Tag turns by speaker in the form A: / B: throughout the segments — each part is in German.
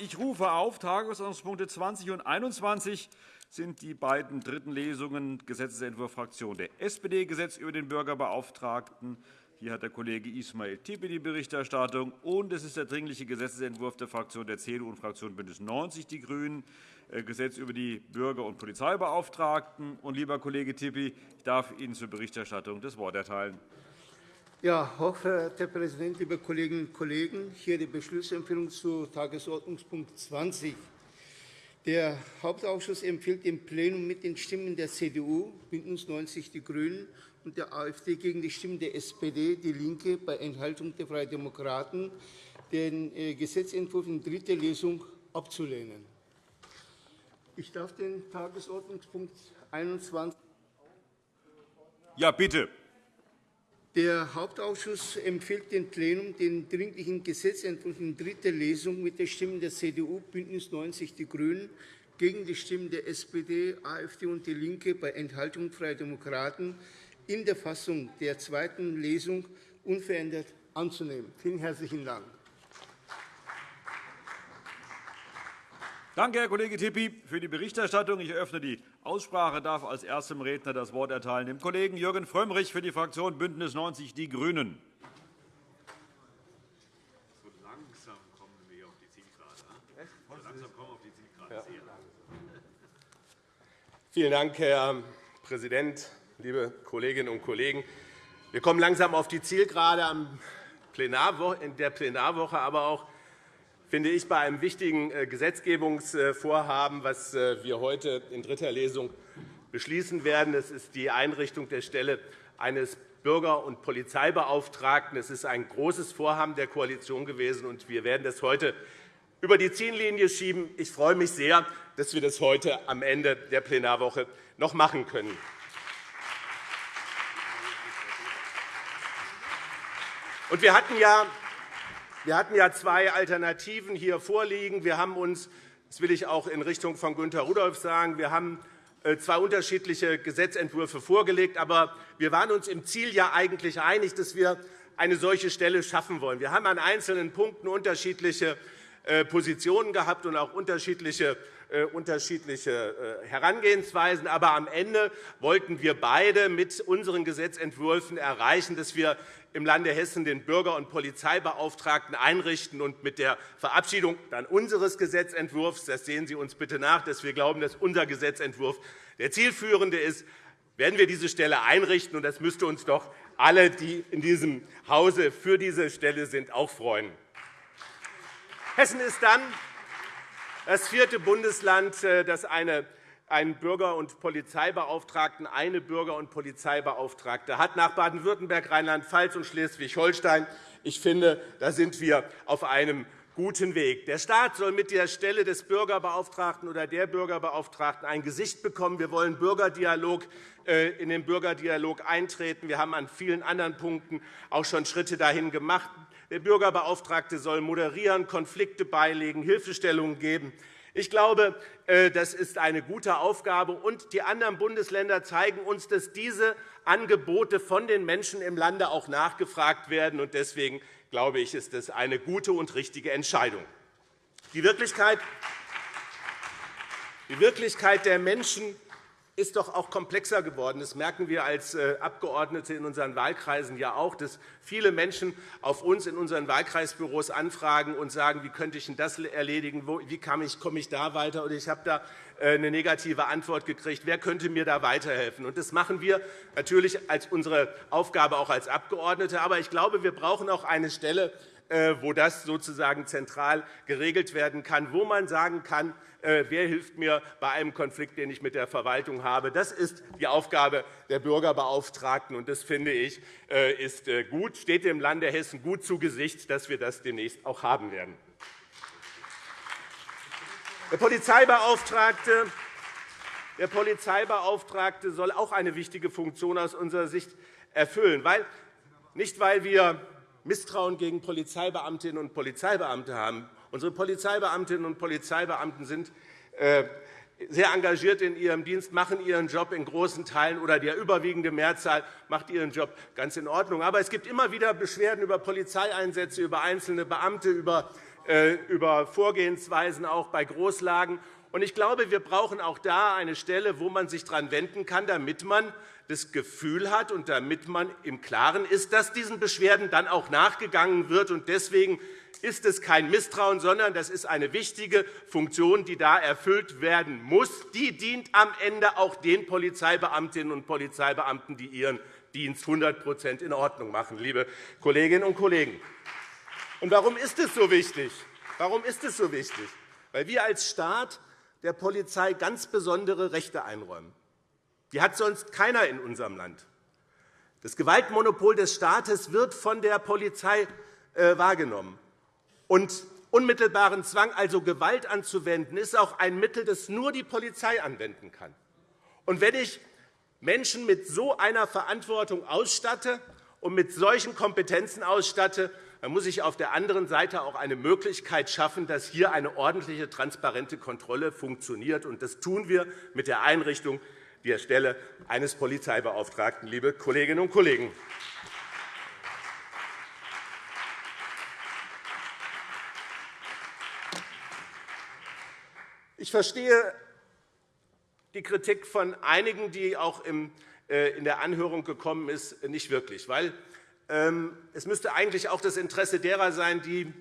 A: Ich rufe auf Tagesordnungspunkte 20 und 21 sind die beiden dritten Lesungen Gesetzentwurf Fraktion der SPD, Gesetz über den Bürgerbeauftragten. Hier hat der Kollege Ismail Tippe die Berichterstattung. Und es ist der Dringliche Gesetzentwurf der Fraktion der CDU und Fraktion BÜNDNIS 90 die GRÜNEN, äh, Gesetz über die Bürger- und Polizeibeauftragten. Und, lieber Kollege Tippe, ich darf Ihnen zur Berichterstattung das Wort erteilen.
B: Ja, hochverehrter Präsident, liebe Kolleginnen und Kollegen! Hier die Beschlussempfehlung zu Tagesordnungspunkt 20. Der Hauptausschuss empfiehlt dem Plenum mit den Stimmen der CDU, BÜNDNIS 90 die GRÜNEN und der AfD gegen die Stimmen der SPD, DIE LINKE bei Enthaltung der Freien Demokraten, den äh, Gesetzentwurf in dritter Lesung abzulehnen. Ich darf den Tagesordnungspunkt 21
A: Ja, bitte.
B: Der Hauptausschuss empfiehlt dem Plenum, den Dringlichen Gesetzentwurf in dritter Lesung mit den Stimmen der CDU, BÜNDNIS 90 die GRÜNEN gegen die Stimmen der SPD, AfD und DIE LINKE bei Enthaltung Freie Demokraten in der Fassung der zweiten Lesung unverändert anzunehmen. Vielen herzlichen Dank.
A: Danke, Herr Kollege Tippi, für die Berichterstattung. Ich eröffne die Aussprache. darf als erstem Redner das Wort erteilen dem Kollegen Jürgen Frömmrich für die Fraktion BÜNDNIS 90 die GRÜNEN.
C: Vielen Dank, Herr Präsident, liebe Kolleginnen und Kollegen! Wir kommen langsam auf die Zielgerade in der Plenarwoche, aber auch finde ich, bei einem wichtigen äh, Gesetzgebungsvorhaben, das äh, wir heute in dritter Lesung beschließen werden. Es ist die Einrichtung der Stelle eines Bürger- und Polizeibeauftragten. Es ist ein großes Vorhaben der Koalition gewesen, und wir werden das heute über die Ziellinie schieben. Ich freue mich sehr, dass wir das heute am Ende der Plenarwoche noch machen können. Wir hatten ja wir hatten ja zwei Alternativen hier vorliegen. Wir haben uns, das will ich auch in Richtung von Günter Rudolph sagen, wir haben äh, zwei unterschiedliche Gesetzentwürfe vorgelegt. Aber wir waren uns im Ziel ja eigentlich einig, dass wir eine solche Stelle schaffen wollen. Wir haben an einzelnen Punkten unterschiedliche äh, Positionen gehabt und auch unterschiedliche unterschiedliche Herangehensweisen. Aber am Ende wollten wir beide mit unseren Gesetzentwürfen erreichen, dass wir im Lande Hessen den Bürger- und Polizeibeauftragten einrichten. Und mit der Verabschiedung dann unseres Gesetzentwurfs, das sehen Sie uns bitte nach, dass wir glauben, dass unser Gesetzentwurf der zielführende ist, werden wir diese Stelle einrichten. Und das müsste uns doch alle, die in diesem Hause für diese Stelle sind, auch freuen. Hessen ist dann das vierte Bundesland, äh, das eine einen Bürger- und Polizeibeauftragten, eine Bürger- und Polizeibeauftragte hat, nach Baden-Württemberg, Rheinland-Pfalz und Schleswig-Holstein. Ich finde, da sind wir auf einem guten Weg. Der Staat soll mit der Stelle des Bürgerbeauftragten oder der Bürgerbeauftragten ein Gesicht bekommen. Wir wollen Bürgerdialog, äh, in den Bürgerdialog eintreten. Wir haben an vielen anderen Punkten auch schon Schritte dahin gemacht. Der Bürgerbeauftragte soll moderieren, Konflikte beilegen, Hilfestellungen geben. Ich glaube, äh, das ist eine gute Aufgabe. Und die anderen Bundesländer zeigen uns, dass diese Angebote von den Menschen im Lande auch nachgefragt werden. Deswegen glaube ich, ist das eine gute und richtige Entscheidung. Die Wirklichkeit die Wirklichkeit der Menschen ist doch auch komplexer geworden. Das merken wir als äh, Abgeordnete in unseren Wahlkreisen ja auch, dass viele Menschen auf uns in unseren Wahlkreisbüros anfragen und sagen, wie könnte ich denn das erledigen, wie komme ich da weiter, oder ich habe da äh, eine negative Antwort gekriegt. Wer könnte mir da weiterhelfen? Das machen wir natürlich als unsere Aufgabe auch als Abgeordnete. Aber ich glaube, wir brauchen auch eine Stelle, wo das sozusagen zentral geregelt werden kann, wo man sagen kann, äh, wer hilft mir bei einem Konflikt, den ich mit der Verwaltung habe. Das ist die Aufgabe der Bürgerbeauftragten. und Das finde ich äh, ist gut, steht dem Lande Hessen gut zu Gesicht, dass wir das demnächst auch haben werden. Der Polizeibeauftragte der Polizeibeauftragte soll auch eine wichtige Funktion aus unserer Sicht erfüllen. Weil, nicht, weil wir Misstrauen gegen Polizeibeamtinnen und Polizeibeamte haben. Unsere Polizeibeamtinnen und Polizeibeamten sind äh, sehr engagiert in ihrem Dienst, machen ihren Job in großen Teilen oder der überwiegende Mehrzahl macht ihren Job ganz in Ordnung. Aber es gibt immer wieder Beschwerden über Polizeieinsätze, über einzelne Beamte, über äh, über Vorgehensweisen auch bei Großlagen. Ich glaube, wir brauchen auch da eine Stelle, wo man sich daran wenden kann, damit man das Gefühl hat und damit man im Klaren ist, dass diesen Beschwerden dann auch nachgegangen wird. Deswegen ist es kein Misstrauen, sondern das ist eine wichtige Funktion, die da erfüllt werden muss. Die dient am Ende auch den Polizeibeamtinnen und Polizeibeamten, die ihren Dienst 100% in Ordnung machen, liebe Kolleginnen und Kollegen. Und warum ist es so wichtig? Warum ist es so wichtig? Weil wir als Staat der Polizei ganz besondere Rechte einräumen. Die hat sonst keiner in unserem Land. Das Gewaltmonopol des Staates wird von der Polizei äh, wahrgenommen. Und unmittelbaren Zwang, also Gewalt anzuwenden, ist auch ein Mittel, das nur die Polizei anwenden kann. Und wenn ich Menschen mit so einer Verantwortung ausstatte und mit solchen Kompetenzen ausstatte, dann muss ich auf der anderen Seite auch eine Möglichkeit schaffen, dass hier eine ordentliche, transparente Kontrolle funktioniert. Und das tun wir mit der Einrichtung der Stelle eines Polizeibeauftragten, liebe Kolleginnen und Kollegen. Ich verstehe die Kritik von einigen, die auch äh, in der Anhörung gekommen ist, nicht wirklich. Weil ähm, es müsste eigentlich auch das Interesse derer sein, die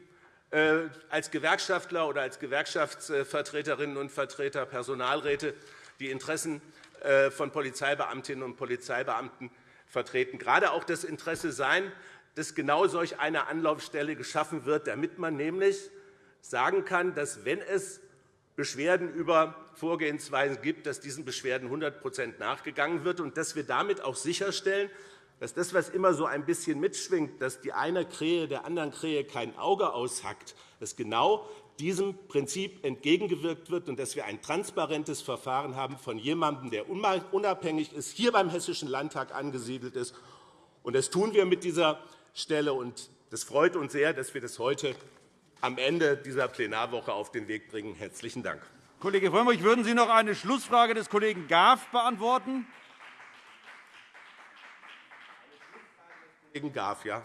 C: äh, als Gewerkschaftler oder als Gewerkschaftsvertreterinnen und Vertreter, Personalräte die Interessen von Polizeibeamtinnen und Polizeibeamten vertreten. Gerade auch das Interesse sein, dass genau solch eine Anlaufstelle geschaffen wird, damit man nämlich sagen kann, dass, wenn es Beschwerden über Vorgehensweisen gibt, dass diesen Beschwerden 100% nachgegangen wird und dass wir damit auch sicherstellen, dass das, was immer so ein bisschen mitschwingt, dass die eine Krähe der anderen Krähe kein Auge aushackt, dass genau diesem Prinzip entgegengewirkt wird und dass wir ein transparentes Verfahren haben von jemandem, der unabhängig ist, hier beim Hessischen Landtag angesiedelt ist. Und das tun wir mit dieser Stelle. Und das freut uns sehr, dass wir das heute am Ende dieser Plenarwoche auf den Weg bringen. – Herzlichen Dank.
A: Kollege Frömmrich, würden Sie noch eine Schlussfrage des Kollegen Graf beantworten?
C: Kollegen Graf, ja.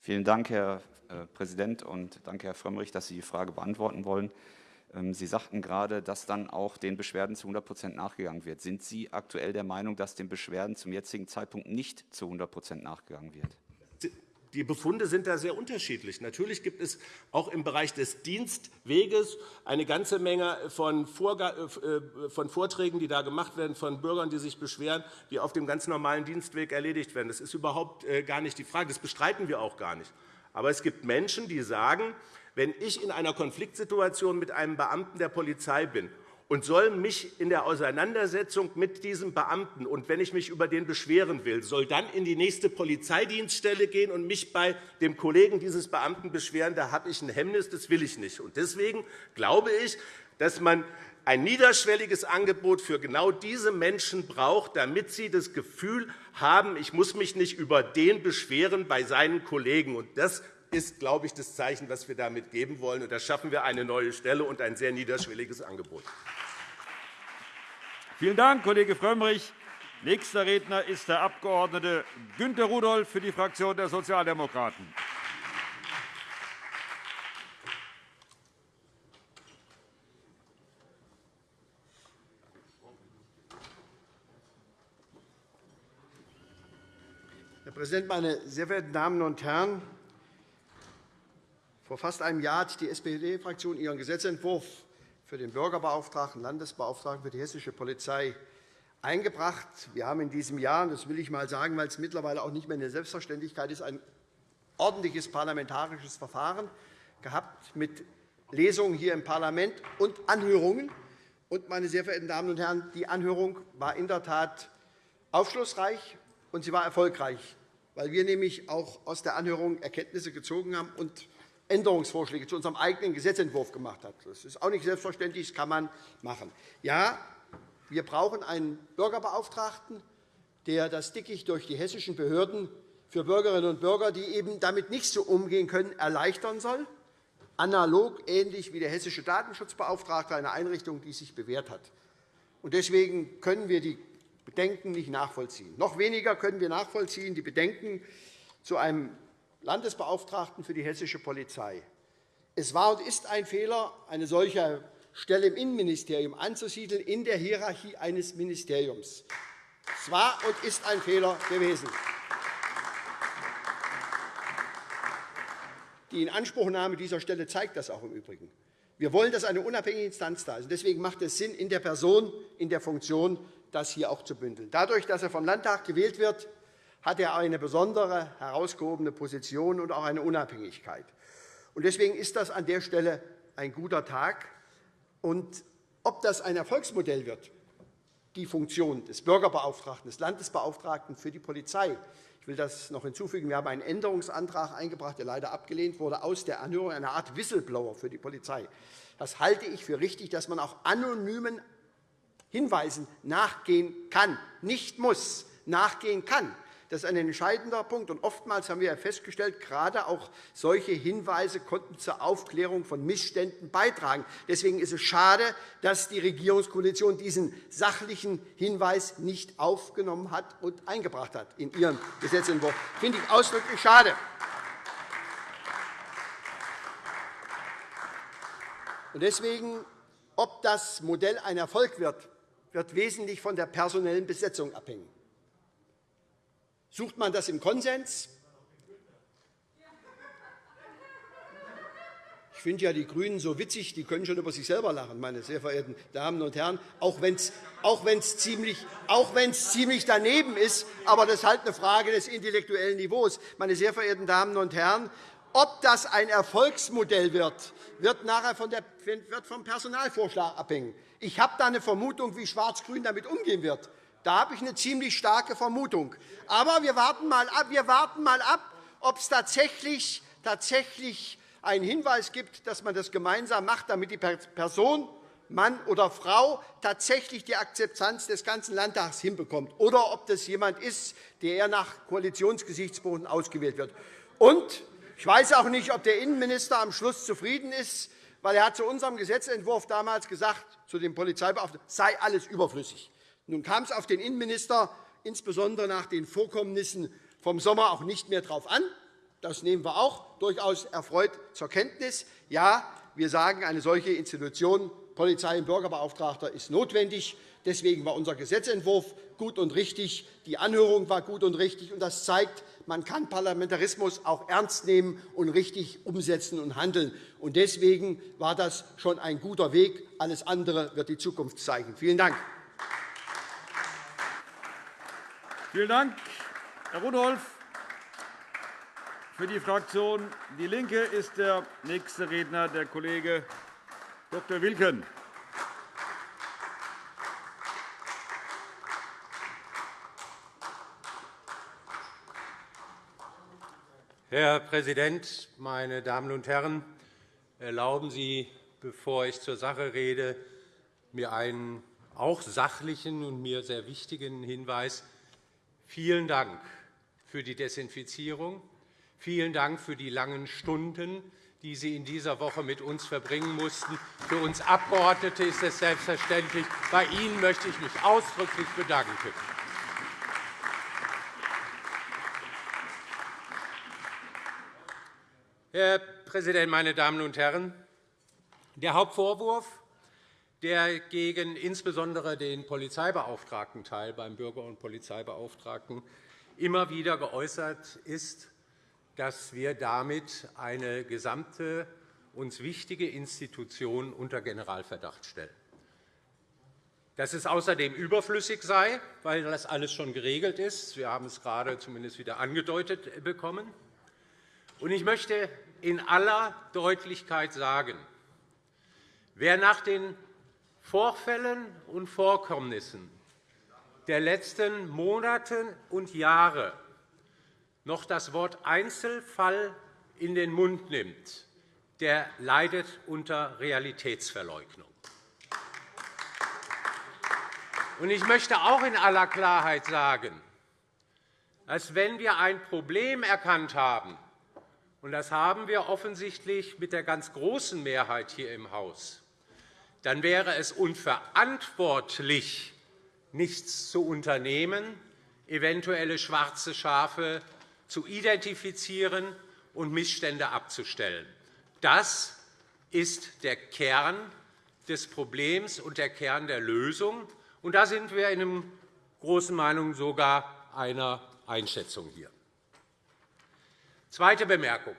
D: Vielen Dank, Herr äh, Präsident, und danke, Herr Frömmrich, dass Sie die Frage beantworten wollen. Ähm, Sie sagten gerade, dass dann auch den Beschwerden zu 100% nachgegangen wird. Sind Sie aktuell der Meinung, dass den Beschwerden zum jetzigen Zeitpunkt nicht zu 100% nachgegangen wird?
C: Die Befunde sind da sehr unterschiedlich. Natürlich gibt es auch im Bereich des Dienstweges eine ganze Menge von, äh, Vorträgen, die da gemacht werden, von Bürgern, die sich beschweren, die auf dem ganz normalen Dienstweg erledigt werden. Das ist überhaupt äh, gar nicht die Frage. Das bestreiten wir auch gar nicht. Aber es gibt Menschen, die sagen, wenn ich in einer Konfliktsituation mit einem Beamten der Polizei bin und soll mich in der Auseinandersetzung mit diesem Beamten und wenn ich mich über den beschweren will, soll dann in die nächste Polizeidienststelle gehen und mich bei dem Kollegen dieses Beamten beschweren, da habe ich ein Hemmnis, das will ich nicht. Deswegen glaube ich, dass man ein niederschwelliges Angebot für genau diese Menschen braucht, damit sie das Gefühl haben, ich muss mich nicht über den beschweren bei seinen Kollegen. Das ist, glaube ich, das Zeichen, das wir damit geben wollen. da schaffen wir eine neue Stelle und ein sehr niederschwelliges Angebot.
A: Vielen Dank, Kollege Frömmrich. Nächster Redner ist der Abg. Günter Rudolph für die Fraktion der Sozialdemokraten.
E: Präsident, meine sehr verehrten Damen und Herren! Vor fast einem Jahr hat die SPD-Fraktion ihren Gesetzentwurf für den Bürgerbeauftragten, Landesbeauftragten für die hessische Polizei eingebracht. Wir haben in diesem Jahr, das will ich einmal sagen, weil es mittlerweile auch nicht mehr eine Selbstverständlichkeit ist, ein ordentliches parlamentarisches Verfahren gehabt mit Lesungen hier im Parlament und Anhörungen. Und, meine sehr verehrten Damen und Herren, die Anhörung war in der Tat aufschlussreich, und sie war erfolgreich, weil wir nämlich auch aus der Anhörung Erkenntnisse gezogen haben und Änderungsvorschläge zu unserem eigenen Gesetzentwurf gemacht hat. Das ist auch nicht selbstverständlich, das kann man machen. Ja, wir brauchen einen Bürgerbeauftragten, der das Dickicht durch die hessischen Behörden für Bürgerinnen und Bürger, die eben damit nicht so umgehen können, erleichtern soll, analog ähnlich wie der hessische Datenschutzbeauftragte, eine Einrichtung, die sich bewährt hat. Deswegen können wir die Bedenken nicht nachvollziehen. Noch weniger können wir nachvollziehen die Bedenken zu einem Landesbeauftragten für die hessische Polizei. Es war und ist ein Fehler, eine solche Stelle im Innenministerium anzusiedeln in der Hierarchie eines Ministeriums. Es war und ist ein Fehler gewesen. Die Inanspruchnahme dieser Stelle zeigt das auch im Übrigen. Wir wollen, dass eine unabhängige Instanz da ist. Deswegen macht es Sinn, in der Person, in der Funktion, das hier auch zu bündeln. Dadurch, dass er vom Landtag gewählt wird, hat er eine besondere, herausgehobene Position und auch eine Unabhängigkeit. Deswegen ist das an der Stelle ein guter Tag. Ob das ein Erfolgsmodell wird, die Funktion des Bürgerbeauftragten, des Landesbeauftragten für die Polizei, ich will das noch hinzufügen. Wir haben einen Änderungsantrag eingebracht, der leider abgelehnt wurde, aus der Anhörung eine Art Whistleblower für die Polizei. Das halte ich für richtig, dass man auch anonymen Hinweisen nachgehen kann, nicht muss, nachgehen kann. Das ist ein entscheidender Punkt. Und oftmals haben wir festgestellt, gerade auch solche Hinweise konnten zur Aufklärung von Missständen beitragen. Deswegen ist es schade, dass die Regierungskoalition diesen sachlichen Hinweis nicht aufgenommen hat und eingebracht hat in ihren Gesetzentwurf. Das finde ich ausdrücklich schade. Deswegen, ob das Modell ein Erfolg wird, wird wesentlich von der personellen Besetzung abhängen. Sucht man das im Konsens? Ich finde ja die GRÜNEN so witzig, die können schon über sich selber lachen, meine sehr verehrten Damen und Herren, auch wenn es auch ziemlich, ziemlich daneben ist. Aber das ist halt eine Frage des intellektuellen Niveaus. Meine sehr verehrten Damen und Herren, ob das ein Erfolgsmodell wird, wird nachher von der, wird vom Personalvorschlag abhängen. Ich habe da eine Vermutung, wie Schwarz-Grün damit umgehen wird. Da habe ich eine ziemlich starke Vermutung. Aber wir warten mal ab, wir warten mal ab ob es tatsächlich, tatsächlich einen Hinweis gibt, dass man das gemeinsam macht, damit die Person, Mann oder Frau, tatsächlich die Akzeptanz des ganzen Landtags hinbekommt, oder ob das jemand ist, der eher nach Koalitionsgesichtspunkten ausgewählt wird. Und ich weiß auch nicht, ob der Innenminister am Schluss zufrieden ist, weil er hat zu unserem Gesetzentwurf damals gesagt, zu dem Polizeibeauftragten, sei alles überflüssig. Nun kam es auf den Innenminister insbesondere nach den Vorkommnissen vom Sommer auch nicht mehr darauf an. Das nehmen wir auch durchaus erfreut zur Kenntnis. Ja, wir sagen, eine solche Institution, Polizei- und Bürgerbeauftragter, ist notwendig. Deswegen war unser Gesetzentwurf gut und richtig. Die Anhörung war gut und richtig. Das zeigt, man kann Parlamentarismus auch ernst nehmen und richtig umsetzen und handeln. Deswegen war das schon ein guter Weg. Alles andere wird die Zukunft zeigen. Vielen Dank.
A: Vielen Dank, Herr Rudolph. Für die Fraktion DIE LINKE ist der nächste Redner der Kollege Dr. Wilken.
F: Herr Präsident, meine Damen und Herren! Erlauben Sie, bevor ich zur Sache rede, mir einen auch sachlichen und mir sehr wichtigen Hinweis Vielen Dank für die Desinfizierung. Vielen Dank für die langen Stunden, die Sie in dieser Woche mit uns verbringen mussten. Für uns Abgeordnete ist es selbstverständlich. Bei Ihnen möchte ich mich ausdrücklich bedanken. Herr Präsident, meine Damen und Herren! Der Hauptvorwurf der gegen insbesondere den Polizeibeauftragten Teil beim Bürger- und Polizeibeauftragten immer wieder geäußert ist, dass wir damit eine gesamte uns wichtige Institution unter Generalverdacht stellen. Dass es außerdem überflüssig sei, weil das alles schon geregelt ist. Wir haben es gerade zumindest wieder angedeutet bekommen. Ich möchte in aller Deutlichkeit sagen, wer nach den Vorfällen und Vorkommnissen der letzten Monate und Jahre noch das Wort Einzelfall in den Mund nimmt, der leidet unter Realitätsverleugnung. Ich möchte auch in aller Klarheit sagen, dass wenn wir ein Problem erkannt haben, und das haben wir offensichtlich mit der ganz großen Mehrheit hier im Haus, dann wäre es unverantwortlich, nichts zu unternehmen, eventuelle schwarze Schafe zu identifizieren und Missstände abzustellen. Das ist der Kern des Problems und der Kern der Lösung. Und da sind wir in einer großen Meinung sogar einer Einschätzung hier. Zweite Bemerkung.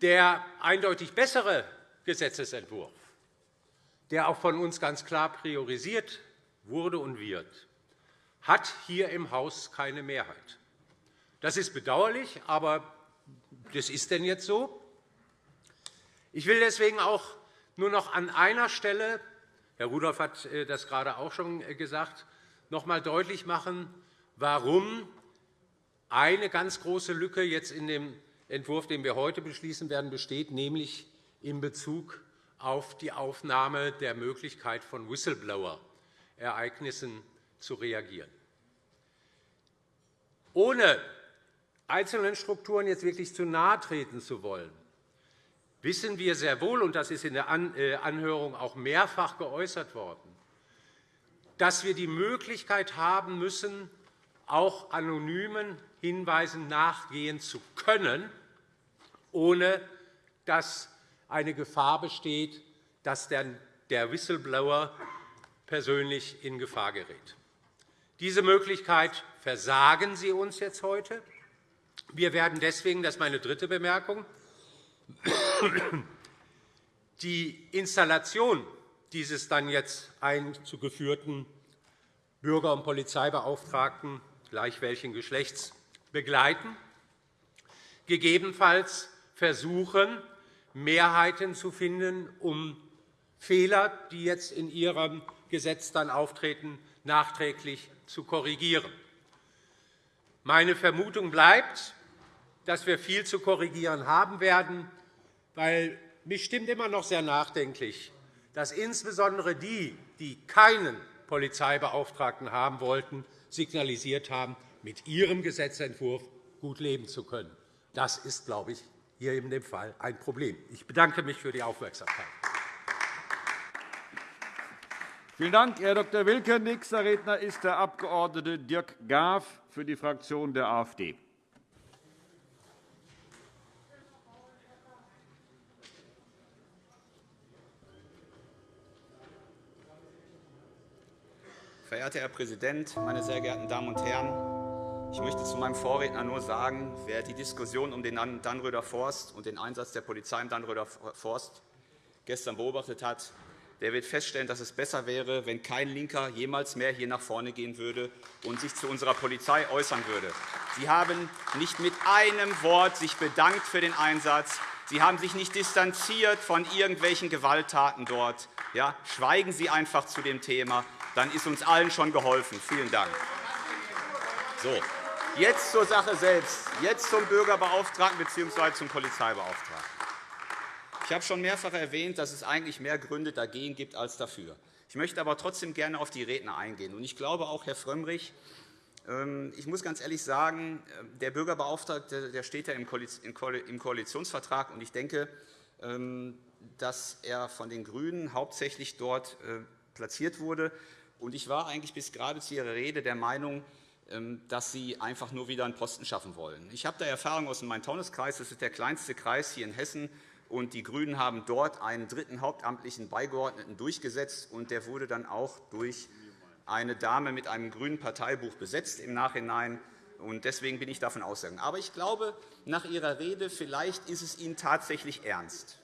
F: Der eindeutig bessere Gesetzentwurf, der auch von uns ganz klar priorisiert wurde und wird, hat hier im Haus keine Mehrheit. Das ist bedauerlich, aber das ist denn jetzt so. Ich will deswegen auch nur noch an einer Stelle, Herr Rudolph hat äh, das gerade auch schon äh, gesagt, noch einmal deutlich machen, warum eine ganz große Lücke jetzt in dem Entwurf, den wir heute beschließen werden, besteht, nämlich in Bezug auf die Aufnahme der Möglichkeit von Whistleblower-Ereignissen zu reagieren. Ohne einzelnen Strukturen jetzt wirklich zu nahe treten zu wollen, wissen wir sehr wohl, und das ist in der äh, Anhörung auch mehrfach geäußert worden, dass wir die Möglichkeit haben müssen, auch anonymen Hinweisen nachgehen zu können, ohne dass eine Gefahr besteht, dass der Whistleblower persönlich in Gefahr gerät. Diese Möglichkeit versagen Sie uns jetzt heute. Wir werden deswegen, das ist meine dritte Bemerkung, die Installation dieses dann jetzt einzugeführten Bürger- und Polizeibeauftragten, gleich welchen Geschlechts, begleiten, gegebenenfalls versuchen, Mehrheiten zu finden, um Fehler, die jetzt in Ihrem Gesetz dann auftreten, nachträglich zu korrigieren. Meine Vermutung bleibt, dass wir viel zu korrigieren haben werden, weil mich stimmt immer noch sehr nachdenklich, dass insbesondere die, die keinen Polizeibeauftragten haben wollten, signalisiert haben, mit ihrem Gesetzentwurf gut leben zu können. Das ist, glaube ich, hier in dem Fall ein Problem. Ich bedanke mich für die Aufmerksamkeit.
A: Vielen Dank, Herr Dr. Wilke. Nächster Redner ist der Abg. Dirk Graf für die Fraktion der AfD.
D: Verehrter Herr Präsident, meine sehr geehrten Damen und Herren! Ich möchte zu meinem Vorredner nur sagen, wer die Diskussion um den Dannröder Forst und den Einsatz der Polizei im Dannröder Forst gestern beobachtet hat, der wird feststellen, dass es besser wäre, wenn kein Linker jemals mehr hier nach vorne gehen würde und sich zu unserer Polizei äußern würde. Sie haben nicht mit einem Wort sich bedankt für den Einsatz. Sie haben sich nicht distanziert von irgendwelchen Gewalttaten dort. Ja, schweigen Sie einfach zu dem Thema dann ist uns allen schon geholfen. Vielen Dank. So, jetzt zur Sache selbst, jetzt zum Bürgerbeauftragten bzw. zum Polizeibeauftragten. Ich habe schon mehrfach erwähnt, dass es eigentlich mehr Gründe dagegen gibt als dafür. Ich möchte aber trotzdem gerne auf die Redner eingehen. Ich glaube auch, Herr Frömmrich, ich muss ganz ehrlich sagen, äh, der Bürgerbeauftragte der steht ja im Koalitionsvertrag. und Ich denke, ähm, dass er von den GRÜNEN hauptsächlich dort äh, platziert wurde. Ich war eigentlich bis gerade zu Ihrer Rede der Meinung, ähm, dass Sie einfach nur wieder einen Posten schaffen wollen. Ich habe da Erfahrung aus dem Main-Taunus-Kreis. Das ist der kleinste Kreis hier in Hessen. Und die GRÜNEN haben dort einen dritten hauptamtlichen Beigeordneten durchgesetzt. Und der wurde dann auch durch eine Dame mit einem grünen Parteibuch besetzt im Nachhinein. Deswegen bin ich davon ausgegangen. Aber ich glaube, nach Ihrer Rede, vielleicht ist es Ihnen tatsächlich ernst.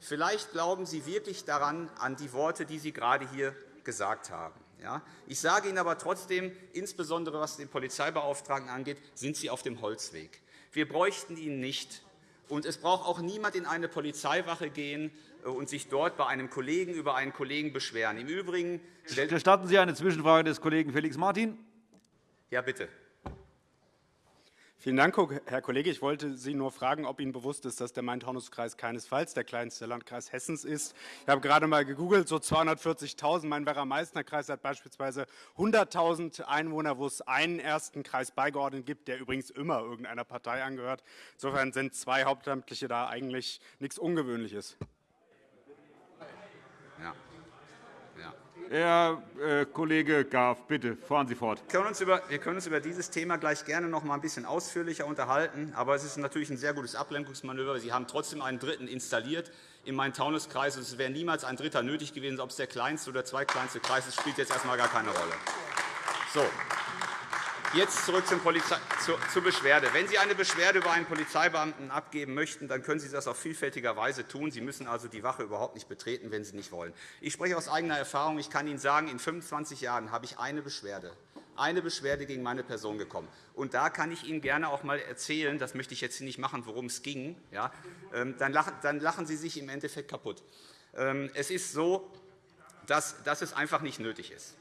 D: Vielleicht glauben Sie wirklich daran, an die Worte, die Sie gerade hier gesagt haben. Ich sage Ihnen aber trotzdem, insbesondere was den Polizeibeauftragten angeht, sind Sie auf dem Holzweg. Wir bräuchten ihn nicht. Und es braucht auch niemand in eine Polizeiwache gehen und sich dort bei einem Kollegen über einen Kollegen beschweren. Im Übrigen
A: Gestatten Sie eine Zwischenfrage des Kollegen Felix Martin?
D: Ja, bitte.
G: Vielen Dank, Herr Kollege. Ich wollte Sie nur fragen, ob Ihnen bewusst ist, dass der Main-Taunus-Kreis keinesfalls der kleinste Landkreis Hessens ist. Ich habe gerade einmal gegoogelt, so 240.000. Mein Werra-Meißner-Kreis hat beispielsweise 100.000 Einwohner, wo es einen ersten Kreis beigeordnet gibt, der übrigens immer irgendeiner Partei angehört. Insofern sind zwei Hauptamtliche da eigentlich nichts Ungewöhnliches.
D: Ja. Ja.
A: Herr äh, Kollege Graf, bitte, fahren Sie fort.
D: Wir können, uns über, dieses Thema gleich gerne noch einmal ein bisschen ausführlicher unterhalten. Aber es ist natürlich ein sehr gutes Ablenkungsmanöver. Sie haben trotzdem einen Dritten installiert im Main-Taunus-Kreis. Es wäre niemals ein Dritter nötig gewesen. Ob es der kleinste oder zweitkleinste Kreis ist, spielt jetzt erst einmal gar keine Rolle. So. Jetzt zurück zur Beschwerde. Wenn Sie eine Beschwerde über einen Polizeibeamten abgeben möchten, dann können Sie das auf vielfältiger Weise tun. Sie müssen also die Wache überhaupt nicht betreten, wenn Sie nicht wollen. Ich spreche aus eigener Erfahrung. Ich kann Ihnen sagen, in 25 Jahren habe ich eine Beschwerde eine Beschwerde gegen meine Person gekommen. Und da kann ich Ihnen gerne auch einmal erzählen, das möchte ich jetzt nicht machen, worum es ging, ja, ähm, dann, lachen, dann lachen Sie sich im Endeffekt kaputt. Ähm, es ist so, dass, dass es einfach nicht nötig ist.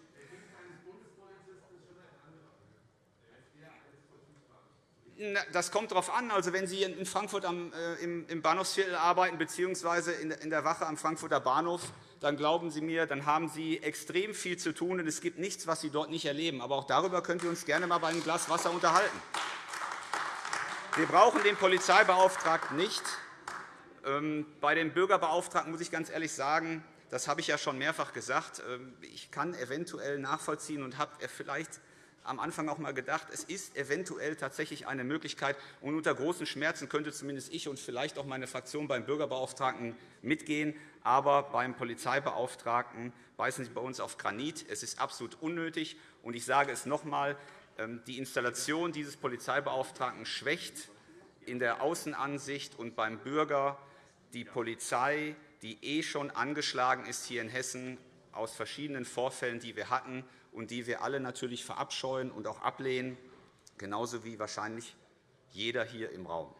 D: Das kommt darauf an. Also, wenn Sie in Frankfurt am, äh, im, Bahnhofsviertel arbeiten bzw. in der Wache am Frankfurter Bahnhof, dann glauben Sie mir, dann haben Sie extrem viel zu tun, und es gibt nichts, was Sie dort nicht erleben. Aber auch darüber können wir uns gerne einmal bei einem Glas Wasser unterhalten. Wir brauchen den Polizeibeauftragten nicht. Ähm, bei dem Bürgerbeauftragten muss ich ganz ehrlich sagen, das habe ich ja schon mehrfach gesagt. Ähm, ich kann eventuell nachvollziehen und habe vielleicht am Anfang auch einmal gedacht, es ist eventuell tatsächlich eine Möglichkeit. Und unter großen Schmerzen könnte zumindest ich und vielleicht auch meine Fraktion beim Bürgerbeauftragten mitgehen. Aber beim Polizeibeauftragten beißen Sie bei uns auf Granit. Es ist absolut unnötig. Und ich sage es noch einmal, ähm, die Installation dieses Polizeibeauftragten schwächt in der Außenansicht und beim Bürger die Polizei, die eh schon angeschlagen ist hier in Hessen aus verschiedenen Vorfällen, die wir hatten und die wir alle natürlich verabscheuen und auch ablehnen, genauso wie wahrscheinlich jeder hier im Raum.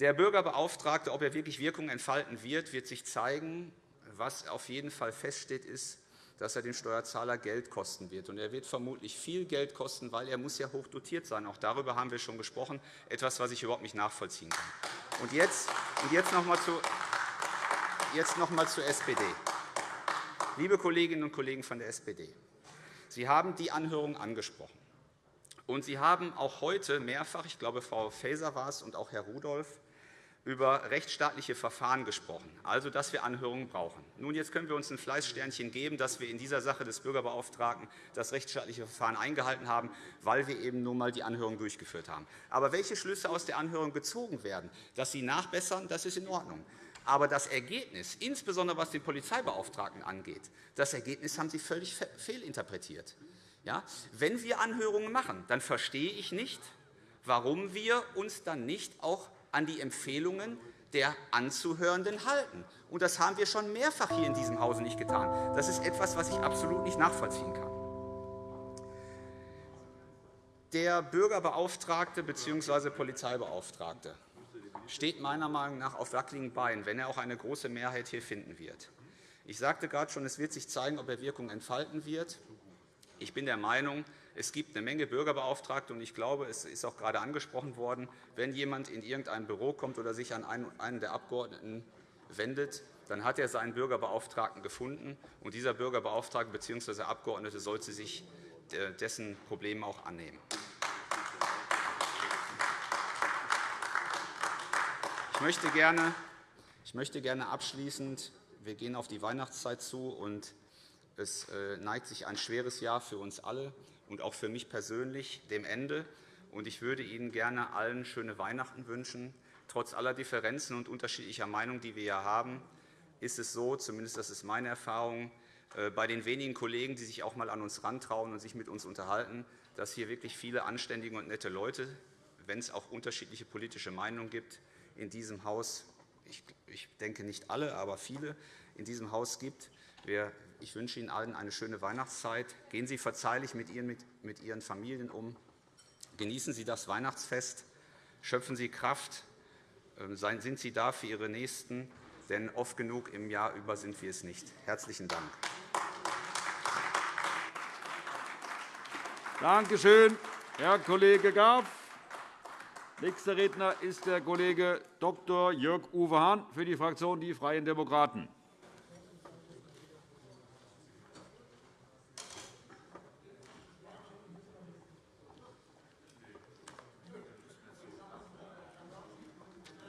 D: Der Bürgerbeauftragte, ob er wirklich Wirkung entfalten wird, wird sich zeigen. Was auf jeden Fall feststeht, ist, dass er den Steuerzahler Geld kosten wird. Und er wird vermutlich viel Geld kosten, weil er muss ja hoch dotiert sein. Auch darüber haben wir schon gesprochen, etwas, was ich überhaupt nicht nachvollziehen kann. Und jetzt, und jetzt noch einmal zu, jetzt noch einmal zur SPD. Liebe Kolleginnen und Kollegen von der SPD, Sie haben die Anhörung angesprochen. Und Sie haben auch heute mehrfach, ich glaube, Frau Faeser war es und auch Herr Rudolph, über rechtsstaatliche Verfahren gesprochen, also dass wir Anhörungen brauchen. Nun, jetzt können wir uns ein Fleißsternchen geben, dass wir in dieser Sache des Bürgerbeauftragten das rechtsstaatliche Verfahren eingehalten haben, weil wir eben nun einmal die Anhörung durchgeführt haben. Aber welche Schlüsse aus der Anhörung gezogen werden, dass sie nachbessern, das ist in Ordnung. Aber das Ergebnis, insbesondere was den Polizeibeauftragten angeht, das Ergebnis haben Sie völlig fehlinterpretiert. Ja? Wenn wir Anhörungen machen, dann verstehe ich nicht, warum wir uns dann nicht auch an die Empfehlungen der Anzuhörenden halten. Und das haben wir schon mehrfach hier in diesem Hause nicht getan. Das ist etwas, was ich absolut nicht nachvollziehen kann. Der Bürgerbeauftragte bzw. Polizeibeauftragte steht meiner Meinung nach auf wackeligen Beinen, wenn er auch eine große Mehrheit hier finden wird. Ich sagte gerade schon, es wird sich zeigen, ob er Wirkung entfalten wird. Ich bin der Meinung, es gibt eine Menge Bürgerbeauftragte, und ich glaube, es ist auch gerade angesprochen worden, wenn jemand in irgendein Büro kommt oder sich an einen der Abgeordneten wendet, dann hat er seinen Bürgerbeauftragten gefunden, und dieser Bürgerbeauftragte bzw. Abgeordnete sollte sich äh, dessen Problemen auch annehmen. Ich möchte gerne, ich möchte gerne abschließend, wir gehen auf die Weihnachtszeit zu, und es äh, neigt sich ein schweres Jahr für uns alle und auch für mich persönlich dem Ende. Und ich würde Ihnen gerne allen schöne Weihnachten wünschen. Trotz aller Differenzen und unterschiedlicher Meinungen, die wir hier haben, ist es so, zumindest das ist meine Erfahrung, äh, bei den wenigen Kollegen, die sich auch einmal an uns rantrauen und sich mit uns unterhalten, dass hier wirklich viele anständige und nette Leute, wenn es auch unterschiedliche politische Meinungen gibt, in diesem Haus, ich denke nicht alle, aber viele in diesem Haus gibt. Ich wünsche Ihnen allen eine schöne Weihnachtszeit. Gehen Sie verzeihlich mit Ihren Familien um. Genießen Sie das Weihnachtsfest. Schöpfen Sie Kraft. Ähm, sind Sie da für Ihre Nächsten, denn oft genug im Jahr über sind wir es nicht. Herzlichen Dank.
A: Danke schön, Herr Kollege Graf. Nächster Redner ist der Kollege Dr. Jörg-Uwe Hahn für die Fraktion Die Freien Demokraten.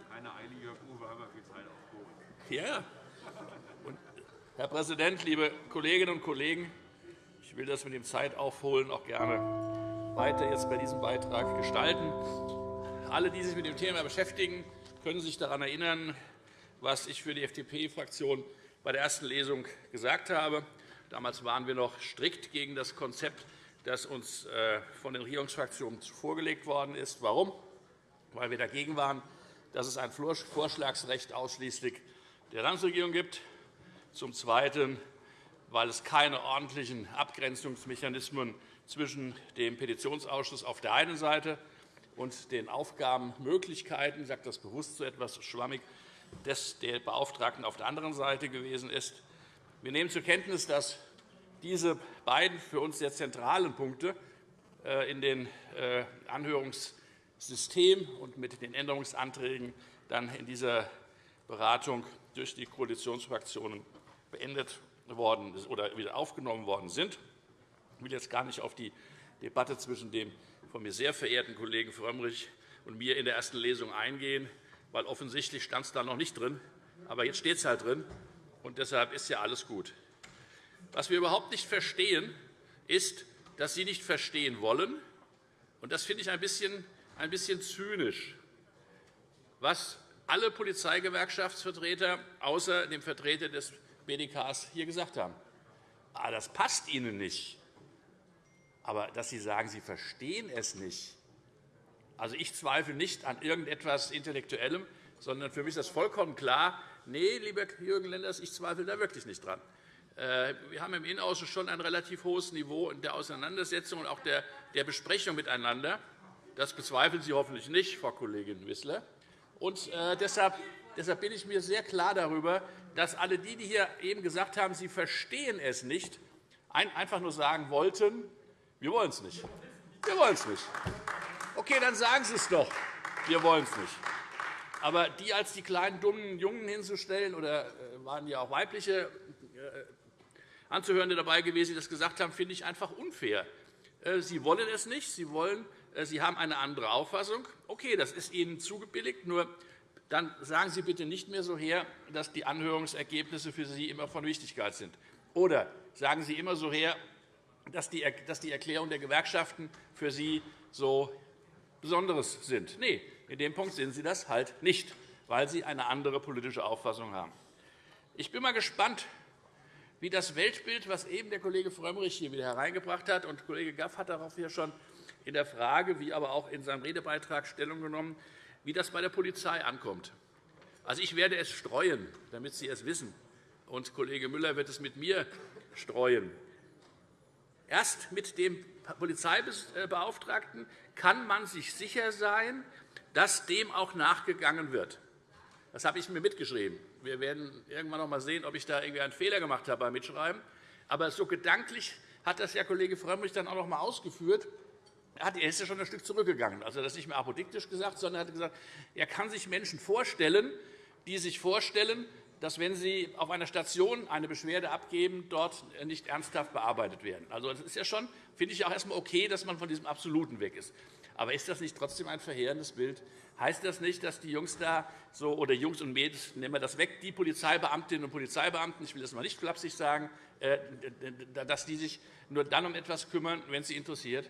H: Keine Eile, Jörg-Uwe, haben wir viel Zeit aufgehoben. Ja. Und Herr Präsident, liebe Kolleginnen und Kollegen! Ich will das mit dem Zeitaufholen auch gerne weiter jetzt bei diesem Beitrag gestalten. Alle, die sich mit dem Thema beschäftigen, können sich daran erinnern, was ich für die FDP-Fraktion bei der ersten Lesung gesagt habe. Damals waren wir noch strikt gegen das Konzept, das uns äh, von den Regierungsfraktionen vorgelegt worden ist. Warum? Weil wir dagegen waren, dass es ein Vorschlagsrecht ausschließlich der Landesregierung gibt. Zum Zweiten, weil es keine ordentlichen Abgrenzungsmechanismen zwischen dem Petitionsausschuss auf der einen Seite und den Aufgabenmöglichkeiten, ich sage das bewusst so etwas schwammig, des der Beauftragten auf der anderen Seite gewesen ist. Wir nehmen zur Kenntnis, dass diese beiden für uns sehr zentralen Punkte äh, in den äh, Anhörungssystem und mit den Änderungsanträgen dann in dieser Beratung durch die Koalitionsfraktionen beendet worden oder wieder aufgenommen worden sind. Ich will jetzt gar nicht auf die Debatte zwischen dem von mir sehr verehrten Kollegen Frömmrich und mir in der ersten Lesung eingehen, weil offensichtlich stand es da noch nicht drin. Aber jetzt steht es halt drin, und deshalb ist ja alles gut. Was wir überhaupt nicht verstehen, ist, dass Sie nicht verstehen wollen. Und das finde ich ein bisschen, ein bisschen zynisch, was alle Polizeigewerkschaftsvertreter außer dem Vertreter des BDKs hier gesagt haben. Ah, das passt Ihnen nicht. Aber dass Sie sagen, Sie verstehen es nicht, also ich zweifle nicht an irgendetwas Intellektuellem, sondern für mich ist das vollkommen klar, nee, lieber Jürgen Lenders, ich zweifle da wirklich nicht dran. Äh, wir haben im Innenausschuss schon ein relativ hohes Niveau der Auseinandersetzung und auch der Besprechung miteinander. Das bezweifeln Sie hoffentlich nicht, Frau Kollegin Wissler. Und äh, deshalb bin ich mir sehr klar darüber, dass alle die, die hier eben gesagt haben, sie verstehen es nicht, einfach nur sagen wollten, wir wollen es nicht. Wir wollen es nicht. Okay, dann sagen Sie es doch. Wir wollen es nicht. Aber die als die kleinen, dummen Jungen hinzustellen, oder äh, waren ja auch weibliche äh, Anzuhörende dabei gewesen, die das gesagt haben, finde ich einfach unfair. Äh, Sie wollen es nicht. Sie, wollen, Sie haben eine andere Auffassung. Okay, das ist Ihnen zugebilligt. Nur dann sagen Sie bitte nicht mehr so her, dass die Anhörungsergebnisse für Sie immer von Wichtigkeit sind. Oder sagen Sie immer so her, dass die Erklärung der Gewerkschaften für Sie so Besonderes sind. Nein, in dem Punkt sind Sie das halt nicht, weil Sie eine andere politische Auffassung haben. Ich bin mal gespannt, wie das Weltbild, das eben der Kollege Frömmrich hier wieder hereingebracht hat, und Kollege Gaff hat darauf hier schon in der Frage, wie aber auch in seinem Redebeitrag Stellung genommen, wie das bei der Polizei ankommt. Also, ich werde es streuen, damit Sie es wissen, und Kollege Müller wird es mit mir streuen. Erst mit dem Polizeibeauftragten kann man sich sicher sein, dass dem auch nachgegangen wird. Das habe ich mir mitgeschrieben. Wir werden irgendwann noch einmal sehen, ob ich da irgendwie einen Fehler gemacht habe beim Mitschreiben. Aber so gedanklich hat das ja Kollege Frömmrich dann auch noch einmal ausgeführt. Er ist ja schon ein Stück zurückgegangen. Also, das nicht mehr apodiktisch gesagt, sondern er hat gesagt, er kann sich Menschen vorstellen, die sich vorstellen, dass, wenn Sie auf einer Station eine Beschwerde abgeben, dort nicht ernsthaft bearbeitet werden. Also, das ist ja schon, finde ich, auch erst einmal okay, dass man von diesem Absoluten weg ist. Aber ist das nicht trotzdem ein verheerendes Bild? Heißt das nicht, dass die Jungs da so, oder Jungs und Mädels, nehmen wir das weg, die Polizeibeamtinnen und Polizeibeamten, ich will das mal nicht flapsig sagen, äh, dass die sich nur dann um etwas kümmern, wenn sie interessiert?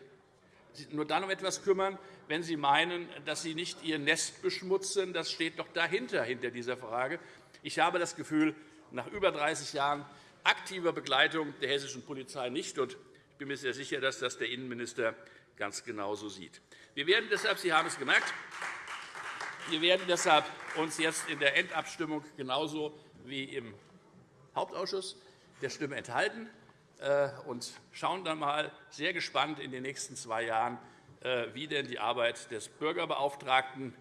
H: Nur dann um etwas kümmern, wenn sie meinen, dass sie nicht ihr Nest beschmutzen. Das steht doch dahinter, hinter dieser Frage. Ich habe das Gefühl, nach über 30 Jahren aktiver Begleitung der hessischen Polizei nicht. Und ich bin mir sehr sicher, dass das der Innenminister ganz genauso sieht. Wir werden deshalb, Sie haben es gemerkt, wir werden deshalb uns jetzt in der Endabstimmung genauso wie im Hauptausschuss der Stimme enthalten äh, und schauen dann einmal sehr gespannt in den nächsten zwei Jahren, äh, wie denn die Arbeit des Bürgerbeauftragten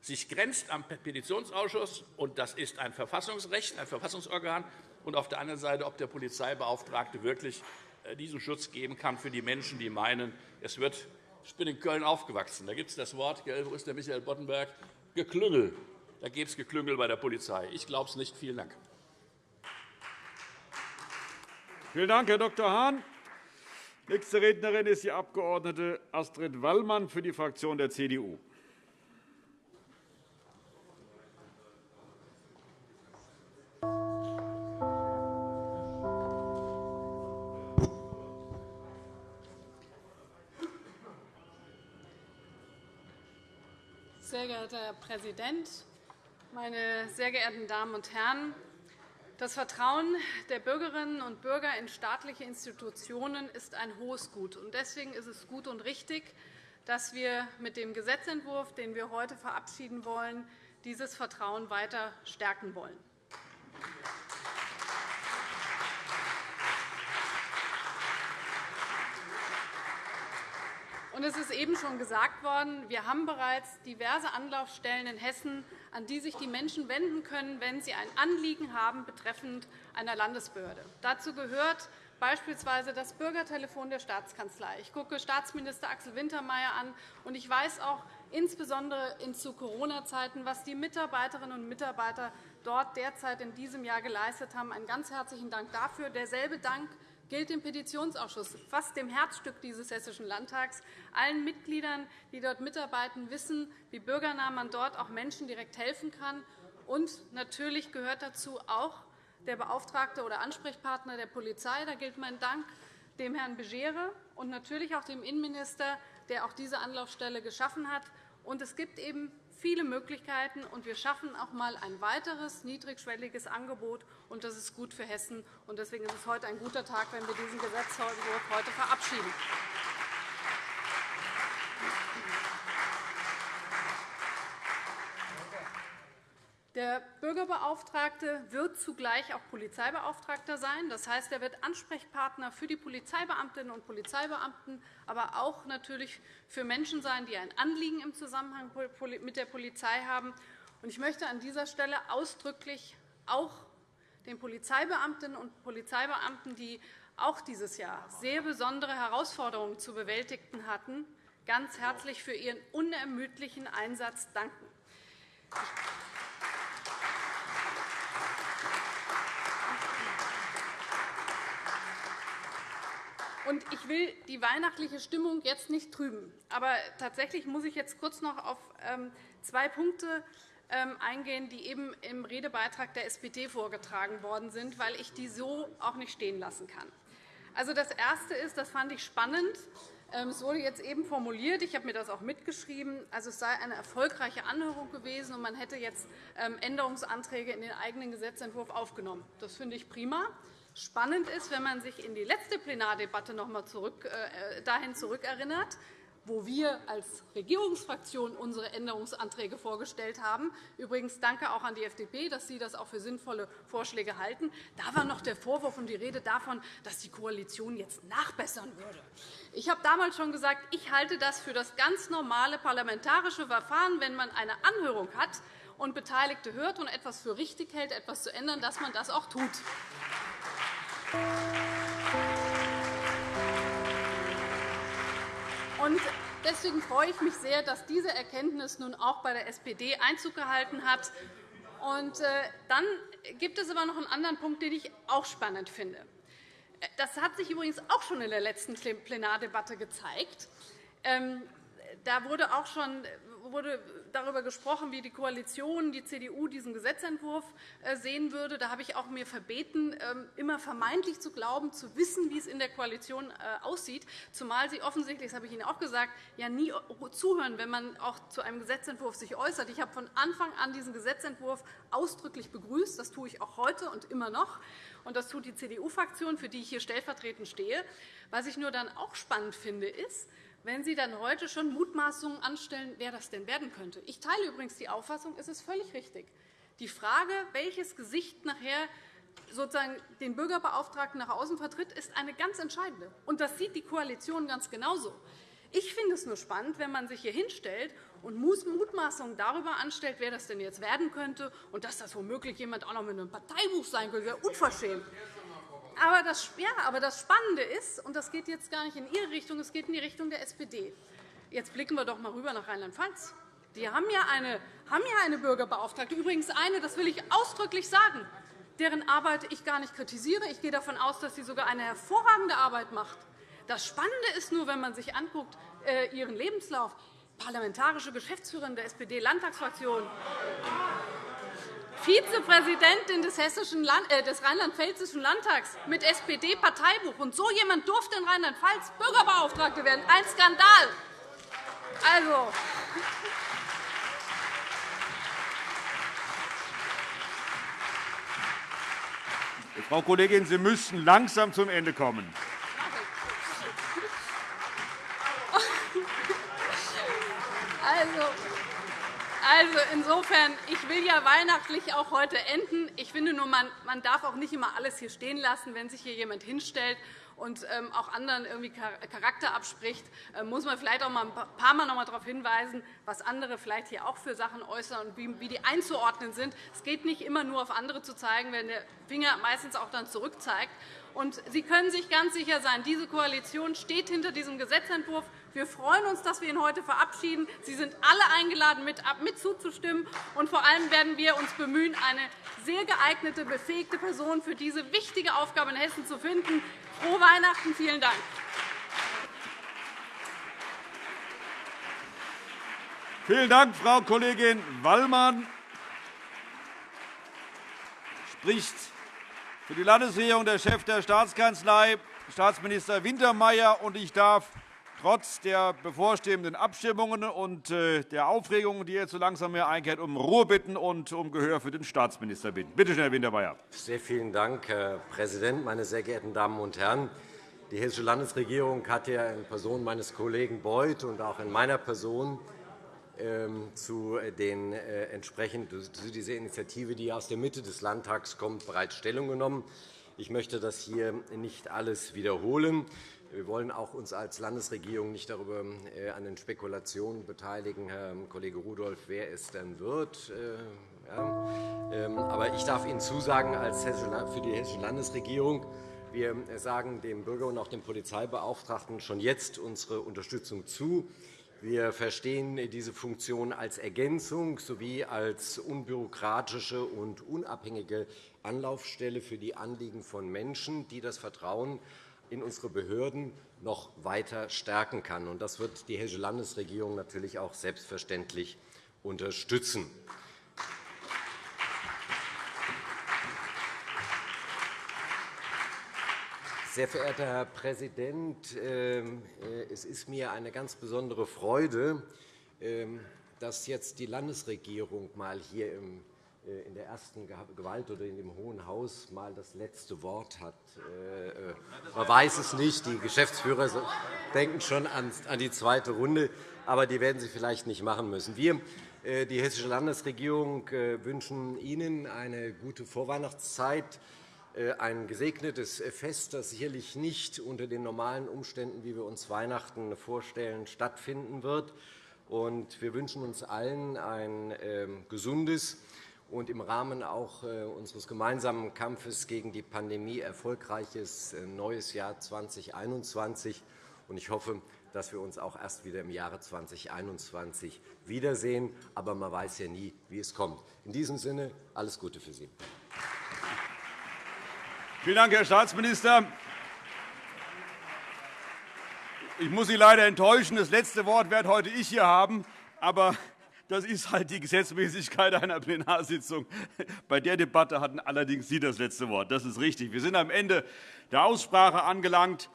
H: sich grenzt am Petitionsausschuss, und das ist ein Verfassungsrecht, ein Verfassungsorgan, und auf der anderen Seite, ob der Polizeibeauftragte wirklich äh, diesen Schutz geben kann für die Menschen, die meinen, es wird ich bin in Köln aufgewachsen. Da gibt es das Wort, wo ist der Michael Boddenberg? Geklüngel. Da gibt es Geklüngel bei der Polizei. Ich glaube es nicht. Vielen Dank.
A: Vielen Dank, Herr Dr. Hahn. Nächste Rednerin ist die Abg. Astrid Wallmann für die Fraktion der CDU.
I: Sehr geehrter Herr Präsident, meine sehr geehrten Damen und Herren! Das Vertrauen der Bürgerinnen und Bürger in staatliche Institutionen ist ein hohes Gut. Deswegen ist es gut und richtig, dass wir mit dem Gesetzentwurf, den wir heute verabschieden wollen, dieses Vertrauen weiter stärken wollen. Es ist eben schon gesagt worden, wir haben bereits diverse Anlaufstellen in Hessen, an die sich die Menschen wenden können, wenn sie ein Anliegen haben betreffend einer Landesbehörde. Dazu gehört beispielsweise das Bürgertelefon der Staatskanzlei. Ich gucke Staatsminister Axel Wintermeyer an, und ich weiß auch insbesondere zu Corona-Zeiten, was die Mitarbeiterinnen und Mitarbeiter dort derzeit in diesem Jahr geleistet haben. Einen ganz herzlichen Dank dafür. Derselbe Dank gilt dem Petitionsausschuss, fast dem Herzstück dieses Hessischen Landtags. Allen Mitgliedern, die dort mitarbeiten, wissen, wie bürgernah man dort auch Menschen direkt helfen kann. Und natürlich gehört dazu auch der Beauftragte oder Ansprechpartner der Polizei. Da gilt mein Dank dem Herrn Begere und natürlich auch dem Innenminister, der auch diese Anlaufstelle geschaffen hat. Und es gibt eben viele Möglichkeiten, und wir schaffen auch einmal ein weiteres niedrigschwelliges Angebot. Und das ist gut für Hessen. Und deswegen ist es heute ein guter Tag, wenn wir diesen Gesetzentwurf heute verabschieden. Der Bürgerbeauftragte wird zugleich auch Polizeibeauftragter sein. Das heißt, er wird Ansprechpartner für die Polizeibeamtinnen und Polizeibeamten, aber auch natürlich für Menschen sein, die ein Anliegen im Zusammenhang mit der Polizei haben. Ich möchte an dieser Stelle ausdrücklich auch den Polizeibeamtinnen und Polizeibeamten, die auch dieses Jahr sehr besondere Herausforderungen zu bewältigen hatten, ganz herzlich für ihren unermüdlichen Einsatz danken. Ich will die weihnachtliche Stimmung jetzt nicht trüben. Aber tatsächlich muss ich jetzt kurz noch auf ähm, zwei Punkte ähm, eingehen, die eben im Redebeitrag der SPD vorgetragen worden sind, weil ich die so auch nicht stehen lassen kann. Also, das Erste ist, das fand ich spannend, ähm, es wurde jetzt eben formuliert, ich habe mir das auch mitgeschrieben, also es sei eine erfolgreiche Anhörung gewesen, und man hätte jetzt Änderungsanträge in den eigenen Gesetzentwurf aufgenommen. Das finde ich prima. Spannend ist, wenn man sich in die letzte Plenardebatte noch einmal zurück, äh, dahin zurückerinnert, wo wir als Regierungsfraktion unsere Änderungsanträge vorgestellt haben. Übrigens danke auch an die FDP, dass Sie das auch für sinnvolle Vorschläge halten. Da war noch der Vorwurf und die Rede davon, dass die Koalition jetzt nachbessern würde. Ich habe damals schon gesagt, ich halte das für das ganz normale parlamentarische Verfahren, wenn man eine Anhörung hat und Beteiligte hört und etwas für richtig hält, etwas zu ändern, dass man das auch tut. Deswegen freue ich mich sehr, dass diese Erkenntnis nun auch bei der SPD Einzug gehalten hat. Und äh, dann gibt es aber noch einen anderen Punkt, den ich auch spannend finde. Das hat sich übrigens auch schon in der letzten Plenardebatte gezeigt. Ähm, da wurde auch schon wurde darüber gesprochen, wie die Koalition, die CDU, diesen Gesetzentwurf äh, sehen würde. Da habe ich auch mir verbeten, ähm, immer vermeintlich zu glauben, zu wissen, wie es in der Koalition äh, aussieht, zumal Sie offensichtlich, das habe ich Ihnen auch gesagt, ja nie zuhören, wenn man auch zu einem Gesetzentwurf sich äußert. Ich habe von Anfang an diesen Gesetzentwurf ausdrücklich begrüßt. Das tue ich auch heute und immer noch. Und das tut die CDU-Fraktion, für die ich hier stellvertretend stehe. Was ich nur dann auch spannend finde, ist, wenn Sie dann heute schon Mutmaßungen anstellen, wer das denn werden könnte. Ich teile übrigens die Auffassung, es ist völlig richtig. Die Frage, welches Gesicht nachher sozusagen den Bürgerbeauftragten nach außen vertritt, ist eine ganz entscheidende. Und das sieht die Koalition ganz genauso. Ich finde es nur spannend, wenn man sich hier hinstellt und Mutmaßungen darüber anstellt, wer das denn jetzt werden könnte und dass das womöglich jemand auch noch mit einem Parteibuch sein könnte. Wäre unverschämt. Aber das, ja, aber das Spannende ist, und das geht jetzt gar nicht in Ihre Richtung, es geht in die Richtung der SPD. Jetzt blicken wir doch einmal rüber nach Rheinland-Pfalz. Die haben ja, eine, haben ja eine Bürgerbeauftragte, übrigens eine, das will ich ausdrücklich sagen, deren Arbeit ich gar nicht kritisiere. Ich gehe davon aus, dass sie sogar eine hervorragende Arbeit macht. Das Spannende ist nur, wenn man sich anguckt, äh, ihren Lebenslauf, parlamentarische Geschäftsführerin der SPD-Landtagsfraktion, Vizepräsidentin des, äh, des Rheinland-Pfälzischen Landtags mit SPD-Parteibuch. Und so jemand durfte in Rheinland-Pfalz Bürgerbeauftragte werden. Ein Skandal. Also,
A: Frau Kollegin, Sie müssten langsam zum Ende kommen.
I: Also insofern, ich will ja weihnachtlich auch heute enden. Ich finde nur, man, man darf auch nicht immer alles hier stehen lassen, wenn sich hier jemand hinstellt und ähm, auch anderen irgendwie Charakter abspricht, äh, muss man vielleicht auch mal ein paar Mal noch mal darauf hinweisen, was andere vielleicht hier auch für Sachen äußern und wie die einzuordnen sind. Es geht nicht immer nur auf andere zu zeigen, wenn der Finger meistens auch dann zurückzeigt. Und Sie können sich ganz sicher sein, diese Koalition steht hinter diesem Gesetzentwurf. Wir freuen uns, dass wir ihn heute verabschieden. Sie sind alle eingeladen, mit, mit zuzustimmen. Und vor allem werden wir uns bemühen, eine sehr geeignete, befähigte Person für diese wichtige Aufgabe in Hessen zu finden. Frohe Weihnachten. Vielen Dank.
A: Vielen Dank, Frau Kollegin Wallmann. Spricht für die Landesregierung der Chef der Staatskanzlei, Staatsminister Wintermeyer. Ich darf trotz der bevorstehenden Abstimmungen und äh, der Aufregung, die jetzt so langsam mehr einkehrt, um Ruhe bitten und um Gehör für den Staatsminister bitten. Bitte schön, Herr Wintermeyer.
J: Sehr vielen Dank, Herr Präsident, meine sehr geehrten Damen und Herren! Die Hessische Landesregierung hat ja in Person meines Kollegen Beuth und auch in meiner Person ähm, zu, den, äh, entsprechend, zu dieser Initiative, die aus der Mitte des Landtags kommt, bereits Stellung genommen. Ich möchte das hier nicht alles wiederholen. Wir wollen auch uns als Landesregierung nicht darüber äh, an den Spekulationen beteiligen, Herr Kollege Rudolph, wer es denn wird. Äh, ähm, aber ich darf Ihnen zusagen, als für die Hessische Landesregierung, wir sagen dem Bürger und auch dem Polizeibeauftragten schon jetzt unsere Unterstützung zu. Wir verstehen diese Funktion als Ergänzung sowie als unbürokratische und unabhängige Anlaufstelle für die Anliegen von Menschen, die das Vertrauen in unsere Behörden noch weiter stärken kann. Das wird die Hessische Landesregierung natürlich auch selbstverständlich unterstützen. Sehr verehrter Herr Präsident, ähm, äh, es ist mir eine ganz besondere Freude, ähm, dass jetzt die Landesregierung mal hier äh, in der ersten Gewalt oder in dem Hohen Haus mal das letzte Wort hat. Äh, man weiß es nicht. Die Geschäftsführer denken schon an die zweite Runde, aber die werden sie vielleicht nicht machen müssen. Wir, die Hessische Landesregierung, wünschen Ihnen eine gute Vorweihnachtszeit äh, ein gesegnetes Fest, das sicherlich nicht unter den normalen Umständen, wie wir uns Weihnachten vorstellen, stattfinden wird. Wir wünschen uns allen ein ähm, gesundes und im Rahmen auch äh, unseres gemeinsamen Kampfes gegen die Pandemie erfolgreiches äh, neues Jahr 2021. Ich hoffe, dass wir uns auch erst wieder im Jahre 2021 wiedersehen. Aber man weiß ja nie, wie es kommt. In diesem Sinne alles Gute für Sie.
A: Vielen Dank, Herr Staatsminister. Ich muss Sie leider enttäuschen. Das letzte Wort werde heute ich hier haben. Aber das ist halt die Gesetzmäßigkeit einer Plenarsitzung. Bei der Debatte hatten allerdings Sie das letzte Wort. Das ist richtig. Wir sind am Ende der Aussprache angelangt.